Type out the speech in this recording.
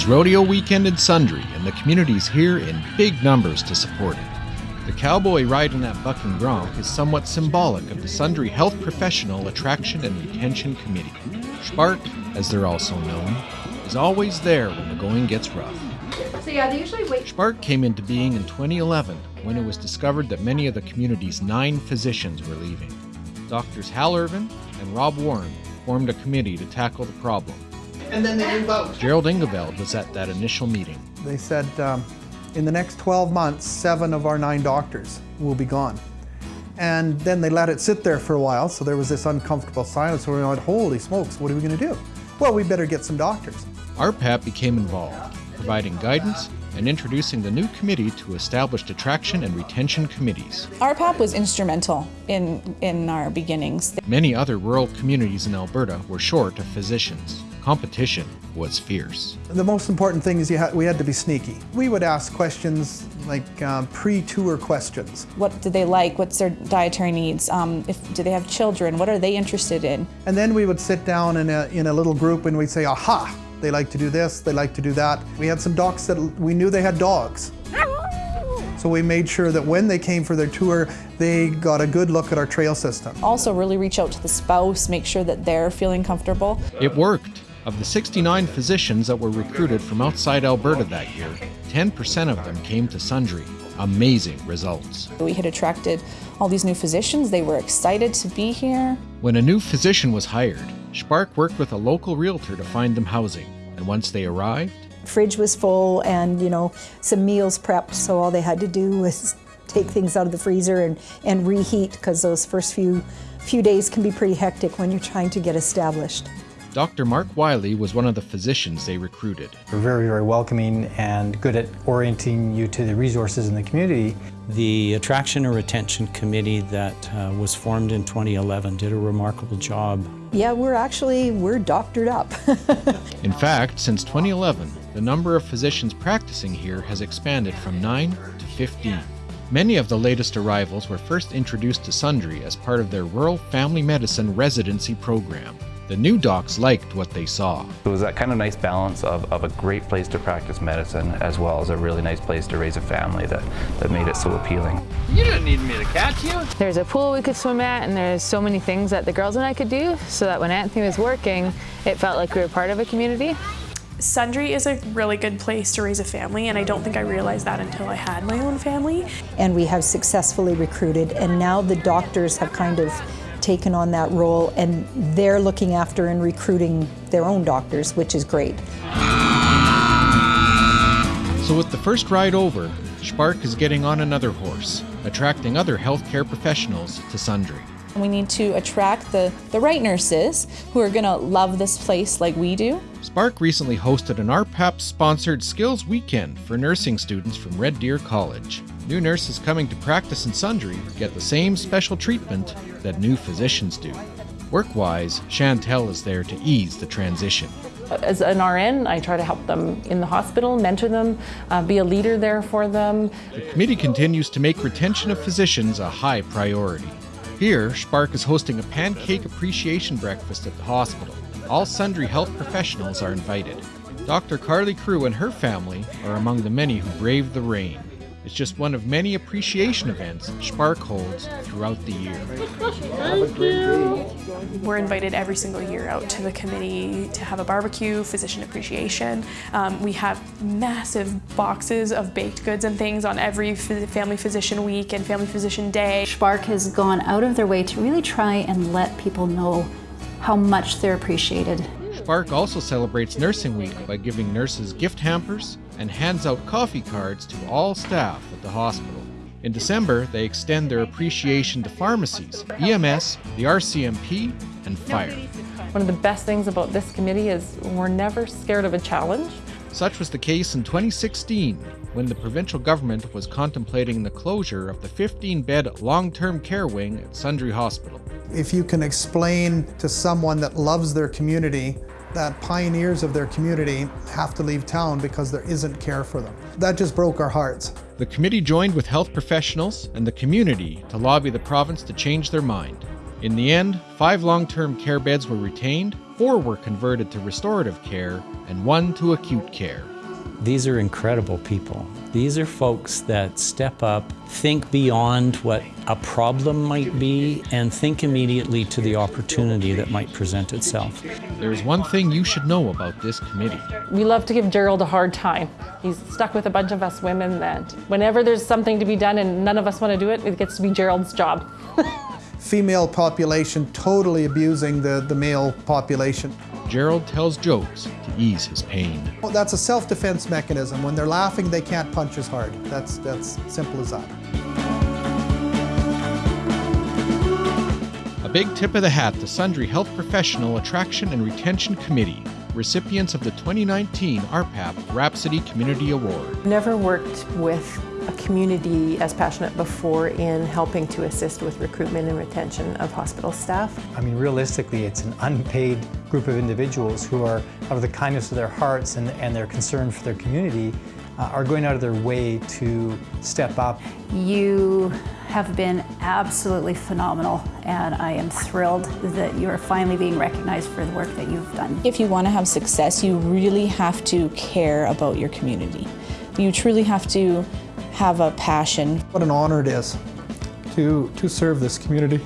It's rodeo weekend in Sundre, and the community's here in big numbers to support it. The cowboy riding that bucking bronc is somewhat symbolic of the Sundre Health Professional Attraction and Retention Committee. Spark, as they're also known, is always there when the going gets rough. So yeah, they usually wait. Spark came into being in 2011 when it was discovered that many of the community's nine physicians were leaving. Doctors Hal Irvin and Rob Warren formed a committee to tackle the problem. And then they move out. Gerald Ingeveld was at that initial meeting. They said um, in the next 12 months, seven of our nine doctors will be gone. And then they let it sit there for a while, so there was this uncomfortable silence where we went, holy smokes, what are we going to do? Well, we better get some doctors. RPAP became involved, providing guidance and introducing the new committee to establish attraction and retention committees. RPAP was instrumental in, in our beginnings. Many other rural communities in Alberta were short of physicians. Competition was fierce. The most important thing is you ha- we had to be sneaky. We would ask questions like um, pre-tour questions. What do they like? What's their dietary needs? Um, if, do they have children? What are they interested in? And then we would sit down in a, in a little group and we'd say, aha, they like to do this, they like to do that. We had some docs that we knew they had dogs. So we made sure that when they came for their tour, they got a good look at our trail system. Also, really reach out to the spouse, make sure that they're feeling comfortable. It worked. Of the 69 physicians that were recruited from outside Alberta that year, 10% of them came to Sundre. Amazing results. We had attracted all these new physicians. They were excited to be here. When a new physician was hired, Spark worked with a local realtor to find them housing. And once they arrived, fridge was full and you know some meals prepped so all they had to do was take things out of the freezer and, and reheat because those first few few days can be pretty hectic when you're trying to get established. Dr. Mark Wiley was one of the physicians they recruited. They're very, very welcoming and good at orienting you to the resources in the community. The Attraction and Retention Committee that uh, was formed in 2011 did a remarkable job. Yeah, we're actually, we're doctored up. In fact, since 2011, the number of physicians practicing here has expanded from 9 to 15. Many of the latest arrivals were first introduced to Sundre as part of their Rural Family Medicine residency program. The new docs liked what they saw. It was that kind of nice balance of, of a great place to practice medicine as well as a really nice place to raise a family that, that made it so appealing. You didn't need me to catch you. There's a pool we could swim at and there's so many things that the girls and I could do so that when Anthony was working, it felt like we were part of a community. Sundre is a really good place to raise a family, and I don't think I realized that until I had my own family. And we have successfully recruited, and now the doctors have kind of taken on that role, and they're looking after and recruiting their own doctors, which is great. So, with the first ride over, Spark is getting on another horse, attracting other healthcare professionals to Sundre. We need to attract the, the right nurses who are going to love this place like we do. Spark recently hosted an RPAP sponsored skills weekend for nursing students from Red Deer College. New nurses coming to practice in Sundre get the same special treatment that new physicians do. Work wise, Chantel is there to ease the transition. As an RN, I try to help them in the hospital, mentor them, uh, be a leader there for them. The committee continues to make retention of physicians a high priority. Here, Spark is hosting a pancake appreciation breakfast at the hospital. All Sundre health professionals are invited. Dr. Carly Crew and her family are among the many who braved the rain. It's just one of many appreciation events Spark holds throughout the year. We're invited every single year out to the committee to have a barbecue, physician appreciation. Um, we have massive boxes of baked goods and things on every family physician week and family physician day. Spark has gone out of their way to really try and let people know how much they're appreciated. Spark also celebrates Nursing Week by giving nurses gift hampers and hands out coffee cards to all staff at the hospital. In December, they extend their appreciation to pharmacies, EMS, the RCMP, and fire. One of the best things about this committee is we're never scared of a challenge. Such was the case in 2016 when the provincial government was contemplating the closure of the 15 bed long term care wing at Sundre Hospital. If you can explain to someone that loves their community that pioneers of their community have to leave town because there isn't care for them. That just broke our hearts. The committee joined with health professionals and the community to lobby the province to change their mind. In the end, five long term care beds were retained, four were converted to restorative care, and one to acute care. These are incredible people. These are folks that step up, think beyond what a problem might be, and think immediately to the opportunity that might present itself. There's one thing you should know about this committee. We love to give Gerald a hard time. He's stuck with a bunch of us women that whenever there's something to be done and none of us want to do it, it gets to be Gerald's job. Female population totally abusing the, the male population. Gerald tells jokes to ease his pain. Well, That's a self-defense mechanism. When they're laughing, they can't punch as hard. That's, that's simple as that. A big tip of the hat to Sundre Health Professional Attraction and Retention Committee, recipients of the 2019 RPAP Rhapsody Community Award. Never worked with a community as passionate before in helping to assist with recruitment and retention of hospital staff. I mean, realistically, it's an unpaid group of individuals who are, out of the kindness of their hearts and, and their concern for their community, uh, are going out of their way to step up. You have been absolutely phenomenal, and I am thrilled that you are finally being recognized for the work that you've done. If you want to have success, you really have to care about your community. You truly have to have a passion. What an honor it is to, to serve this community.